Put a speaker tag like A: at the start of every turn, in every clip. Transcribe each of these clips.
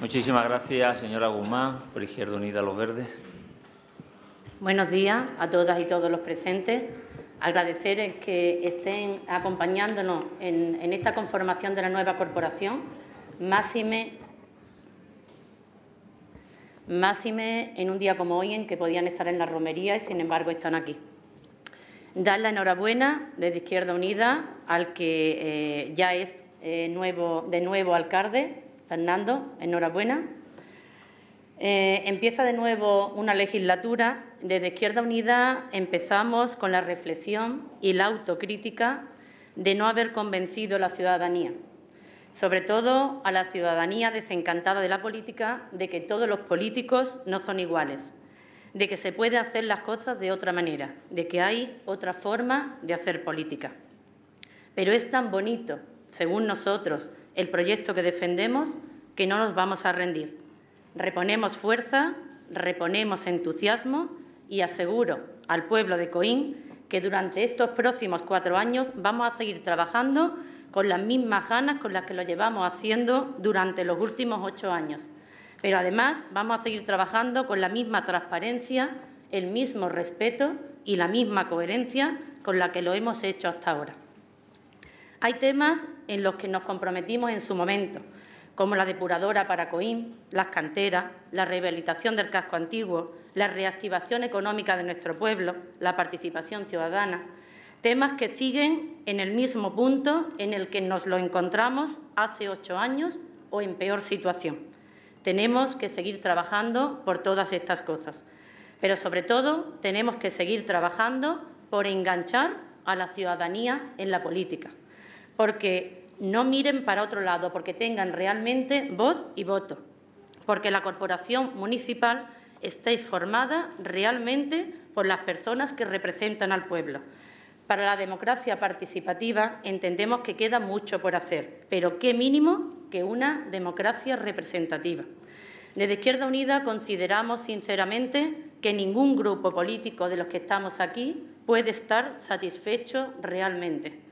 A: Muchísimas gracias, señora Guzmán, por Izquierda Unida Los Verdes.
B: Buenos días a todas y todos los presentes. Agradecer que estén acompañándonos en, esta conformación de la nueva corporación. Máxime, máxime en un día como hoy en que podían estar en la romería y, sin embargo, están aquí. Dar la enhorabuena desde Izquierda Unida al que eh, ya es eh, nuevo, de nuevo alcalde, Fernando, enhorabuena. Eh, empieza de nuevo una legislatura. Desde Izquierda Unida empezamos con la reflexión y la autocrítica de no haber convencido a la ciudadanía, sobre todo a la ciudadanía desencantada de la política, de que todos los políticos no son iguales, de que se puede hacer las cosas de otra manera, de que hay otra forma de hacer política. Pero es tan bonito, según nosotros, el proyecto que defendemos, que no nos vamos a rendir. Reponemos fuerza, reponemos entusiasmo y aseguro al pueblo de Coín que durante estos próximos cuatro años vamos a seguir trabajando con las mismas ganas con las que lo llevamos haciendo durante los últimos ocho años. Pero además vamos a seguir trabajando con la misma transparencia, el mismo respeto y la misma coherencia con la que lo hemos hecho hasta ahora. Hay temas en los que nos comprometimos en su momento, como la depuradora para Coín, las canteras, la rehabilitación del casco antiguo, la reactivación económica de nuestro pueblo, la participación ciudadana, temas que siguen en el mismo punto en el que nos lo encontramos hace ocho años o en peor situación. Tenemos que seguir trabajando por todas estas cosas, pero sobre todo tenemos que seguir trabajando por enganchar a la ciudadanía en la política, porque no miren para otro lado, porque tengan realmente voz y voto, porque la corporación municipal esté formada realmente por las personas que representan al pueblo. Para la democracia participativa entendemos que queda mucho por hacer, pero qué mínimo que una democracia representativa. Desde Izquierda Unida consideramos sinceramente que ningún grupo político de los que estamos aquí puede estar satisfecho realmente.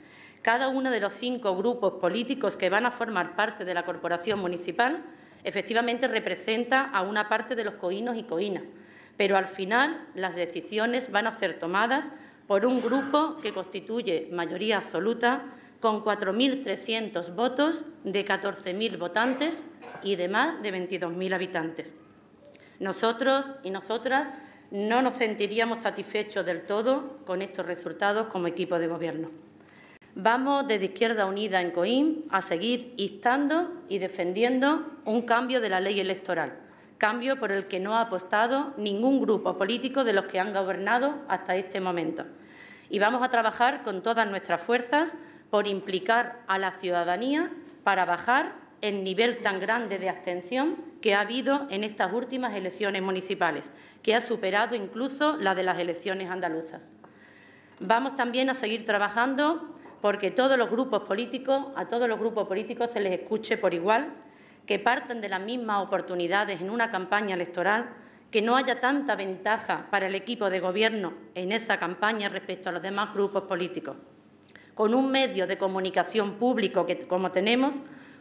B: Cada uno de los cinco grupos políticos que van a formar parte de la corporación municipal efectivamente representa a una parte de los coínos y coínas, pero al final las decisiones van a ser tomadas por un grupo que constituye mayoría absoluta con 4.300 votos de 14.000 votantes y de más de 22.000 habitantes. Nosotros y nosotras no nos sentiríamos satisfechos del todo con estos resultados como equipo de Gobierno. Vamos desde Izquierda Unida en Coín a seguir instando y defendiendo un cambio de la ley electoral, cambio por el que no ha apostado ningún grupo político de los que han gobernado hasta este momento. Y vamos a trabajar con todas nuestras fuerzas por implicar a la ciudadanía para bajar el nivel tan grande de abstención que ha habido en estas últimas elecciones municipales, que ha superado incluso la de las elecciones andaluzas. Vamos también a seguir trabajando porque a todos los grupos políticos se les escuche por igual, que partan de las mismas oportunidades en una campaña electoral, que no haya tanta ventaja para el equipo de gobierno en esa campaña respecto a los demás grupos políticos. Con un medio de comunicación público que, como tenemos,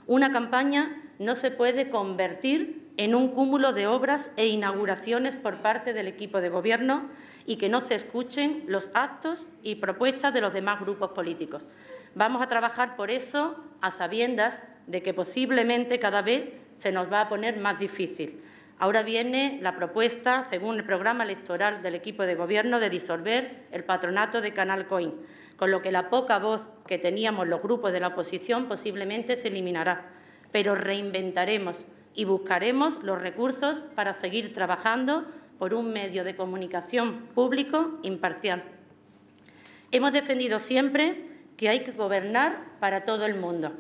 B: una campaña no se puede convertir en un cúmulo de obras e inauguraciones por parte del equipo de gobierno y que no se escuchen los actos y propuestas de los demás grupos políticos. Vamos a trabajar por eso a sabiendas de que posiblemente cada vez se nos va a poner más difícil. Ahora viene la propuesta, según el programa electoral del equipo de Gobierno, de disolver el patronato de Canal Coin, con lo que la poca voz que teníamos los grupos de la oposición posiblemente se eliminará. Pero reinventaremos y buscaremos los recursos para seguir trabajando por un medio de comunicación público imparcial. Hemos defendido siempre que hay que gobernar para todo el mundo,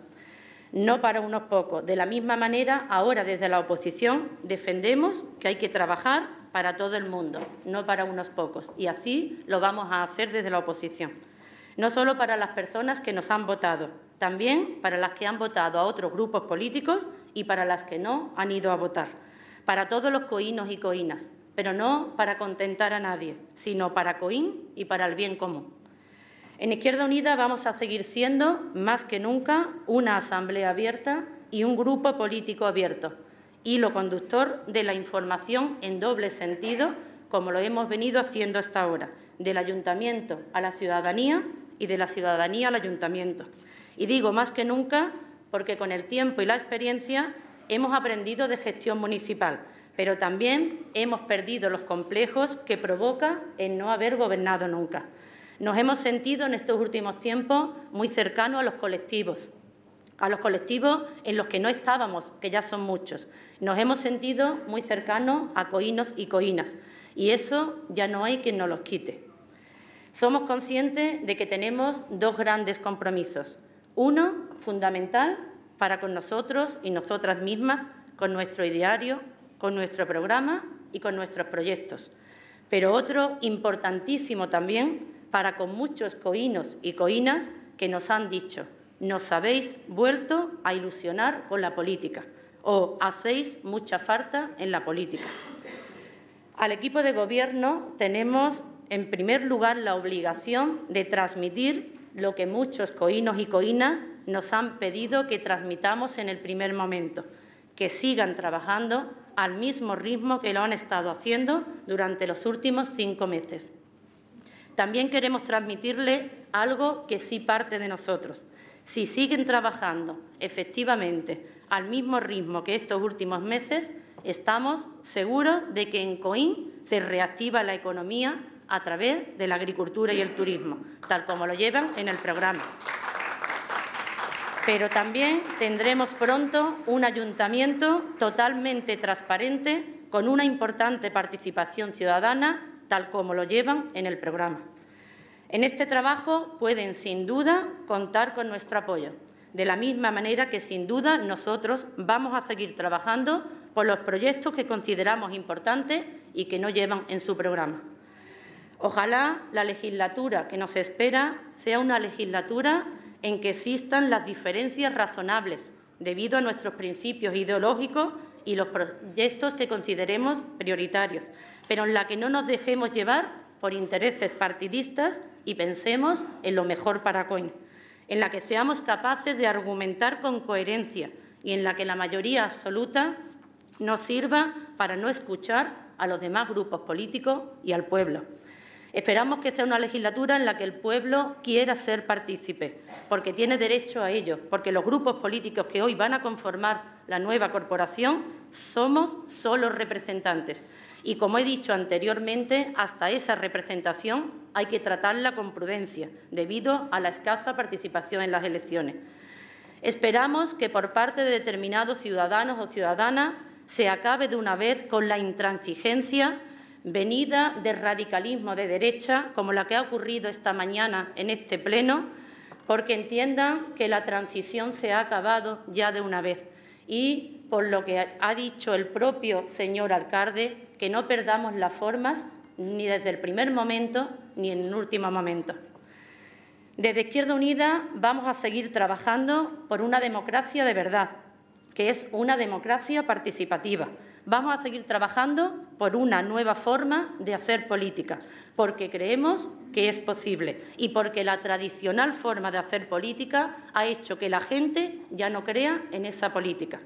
B: no para unos pocos. De la misma manera, ahora desde la oposición defendemos que hay que trabajar para todo el mundo, no para unos pocos. Y así lo vamos a hacer desde la oposición. No solo para las personas que nos han votado, también para las que han votado a otros grupos políticos y para las que no han ido a votar. Para todos los coínos y coínas, pero no para contentar a nadie, sino para Coín y para el bien común. En Izquierda Unida vamos a seguir siendo, más que nunca, una asamblea abierta y un grupo político abierto. hilo conductor de la información en doble sentido, como lo hemos venido haciendo hasta ahora, del ayuntamiento a la ciudadanía y de la ciudadanía al ayuntamiento. Y digo más que nunca porque con el tiempo y la experiencia hemos aprendido de gestión municipal, pero también hemos perdido los complejos que provoca el no haber gobernado nunca. Nos hemos sentido en estos últimos tiempos muy cercanos a los colectivos, a los colectivos en los que no estábamos, que ya son muchos. Nos hemos sentido muy cercanos a coínos y coínas, y eso ya no hay quien nos los quite. Somos conscientes de que tenemos dos grandes compromisos. Uno, fundamental para con nosotros y nosotras mismas, con nuestro ideario, con nuestro programa y con nuestros proyectos. Pero otro, importantísimo también, para con muchos coínos y coínas que nos han dicho, nos habéis vuelto a ilusionar con la política o hacéis mucha falta en la política. Al equipo de Gobierno tenemos, en primer lugar, la obligación de transmitir lo que muchos coínos y coínas nos han pedido que transmitamos en el primer momento, que sigan trabajando al mismo ritmo que lo han estado haciendo durante los últimos cinco meses. También queremos transmitirle algo que sí parte de nosotros. Si siguen trabajando efectivamente al mismo ritmo que estos últimos meses, estamos seguros de que en Coín se reactiva la economía a través de la agricultura y el turismo, tal como lo llevan en el programa. Pero también tendremos pronto un ayuntamiento totalmente transparente con una importante participación ciudadana tal como lo llevan en el programa. En este trabajo pueden, sin duda, contar con nuestro apoyo, de la misma manera que, sin duda, nosotros vamos a seguir trabajando por los proyectos que consideramos importantes y que no llevan en su programa. Ojalá la legislatura que nos espera sea una legislatura en que existan las diferencias razonables debido a nuestros principios ideológicos y los proyectos que consideremos prioritarios, pero en la que no nos dejemos llevar por intereses partidistas y pensemos en lo mejor para COIN, en la que seamos capaces de argumentar con coherencia y en la que la mayoría absoluta nos sirva para no escuchar a los demás grupos políticos y al pueblo. Esperamos que sea una legislatura en la que el pueblo quiera ser partícipe, porque tiene derecho a ello, porque los grupos políticos que hoy van a conformar la nueva corporación somos solo representantes. Y como he dicho anteriormente, hasta esa representación hay que tratarla con prudencia, debido a la escasa participación en las elecciones. Esperamos que por parte de determinados ciudadanos o ciudadanas se acabe de una vez con la intransigencia venida de radicalismo de derecha, como la que ha ocurrido esta mañana en este Pleno, porque entiendan que la transición se ha acabado ya de una vez. Y por lo que ha dicho el propio señor alcalde, que no perdamos las formas ni desde el primer momento ni en el último momento. Desde Izquierda Unida vamos a seguir trabajando por una democracia de verdad, que es una democracia participativa. Vamos a seguir trabajando por una nueva forma de hacer política, porque creemos que es posible y porque la tradicional forma de hacer política ha hecho que la gente ya no crea en esa política.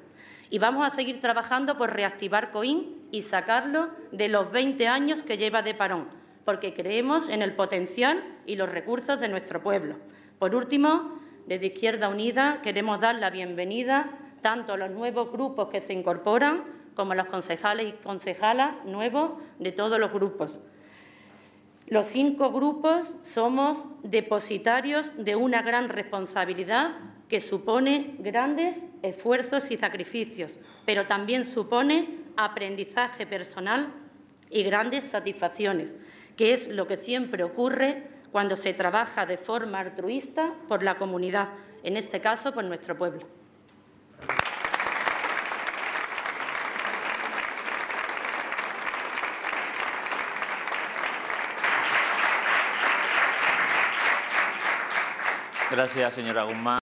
B: Y vamos a seguir trabajando por reactivar COIN y sacarlo de los 20 años que lleva de parón, porque creemos en el potencial y los recursos de nuestro pueblo. Por último, desde Izquierda Unida queremos dar la bienvenida tanto los nuevos grupos que se incorporan como los concejales y concejalas nuevos de todos los grupos. Los cinco grupos somos depositarios de una gran responsabilidad que supone grandes esfuerzos y sacrificios, pero también supone aprendizaje personal y grandes satisfacciones, que es lo que siempre ocurre cuando se trabaja de forma altruista por la comunidad, en este caso por nuestro pueblo.
A: Gracias, señora Guzmán.